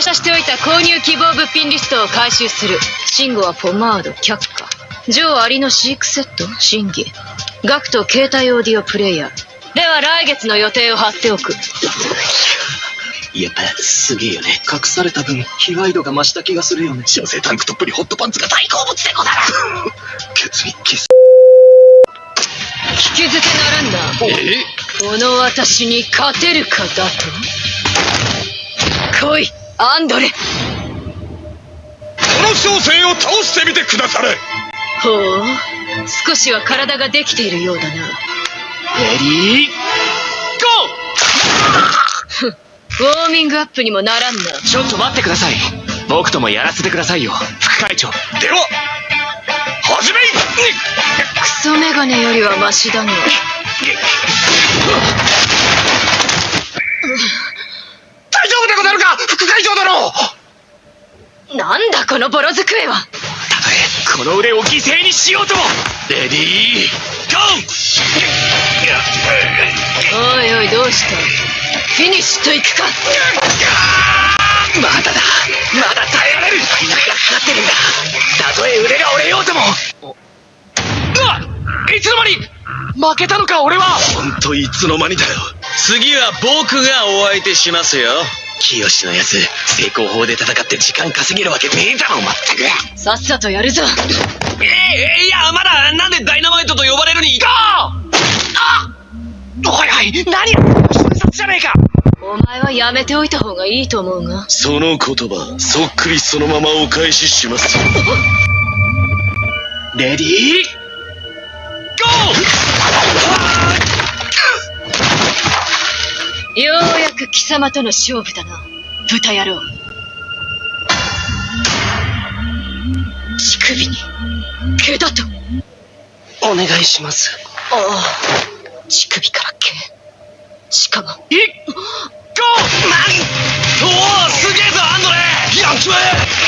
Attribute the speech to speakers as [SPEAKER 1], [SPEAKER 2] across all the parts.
[SPEAKER 1] 他社しておいた購入希望物品リストを回収する。慎吾はポマード、却下。ジョーアリの飼育セット、審議。ガクト携帯オーディオプレイヤー。では来月の予定を貼っておく。
[SPEAKER 2] やっぱすげえよね。隠された分、被害度が増した気がするよね。
[SPEAKER 3] 女性タンクトップにホットパンツが大好物でござる決意キス
[SPEAKER 1] 聞き捨てならんな。
[SPEAKER 3] え？
[SPEAKER 1] この私に勝てるかだと？来い、アンドレ
[SPEAKER 3] この小生を倒してみてくだされ
[SPEAKER 1] ほう、少しは体ができているようだな。
[SPEAKER 2] レディー、ゴ
[SPEAKER 1] ウォーミングアップにもならんな。
[SPEAKER 2] ーちょっと待ってください。僕ともやらせてくださいよ、副会長。
[SPEAKER 3] では始めい
[SPEAKER 1] クソメガネよりはマシだが。
[SPEAKER 3] 大丈夫でござるか副会長殿
[SPEAKER 1] なんだこのボロ机は。
[SPEAKER 2] たとえ、この腕を犠牲にしようと。もレディー、ゴ
[SPEAKER 1] おいおいどうした？フィニッシュといくか。
[SPEAKER 2] ーまだだ。まだ耐えられる。体力がかかってるんだ。たとえ腕が折れようとも。うわいつの間に。負けたのか俺は。
[SPEAKER 3] ほんといつの間にだよ。次は僕がお相手しますよ
[SPEAKER 2] 清のやつ成功法で戦って時間稼げるわけねえだろまったく
[SPEAKER 1] さっさとやるぞ。
[SPEAKER 2] ええいやまだなんでダイナマイトと呼ばれるにゴーあおいおい何や瞬殺じゃねえか！
[SPEAKER 1] お前はやめておいた方がいいと思うが。
[SPEAKER 3] その言葉そっくりそのままお返しします
[SPEAKER 2] レディー
[SPEAKER 1] 様との勝負だな。豚野郎。乳首に。毛だと。
[SPEAKER 2] ーお願いします。
[SPEAKER 1] ああ。乳首から毛。しかも。
[SPEAKER 2] いっ？ゴー何おおすげえぞアンドレ。やっちまえ。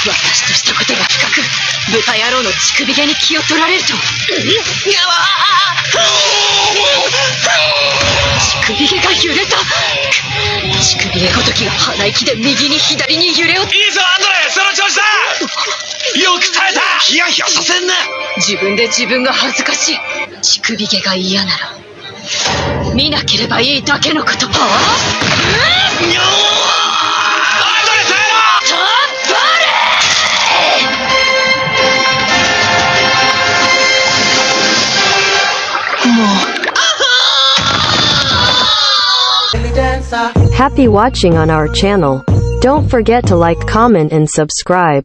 [SPEAKER 1] 私としたことが深く豚野郎の乳首毛に気を取られると
[SPEAKER 2] やわ
[SPEAKER 1] 乳首毛が揺れた乳首毛ごときが鼻息で右に左に揺れを
[SPEAKER 2] いいぞアンドレその調子だ。よく耐えた。ヒヤヒヤさせんな。
[SPEAKER 1] 自分で自分が恥ずかしい。乳首毛が嫌なら見なければいいだけのことはあ
[SPEAKER 2] にょーアンドレ耐えろ。もう
[SPEAKER 4] Happy watching on our channel. Don't forget to like, comment and subscribe.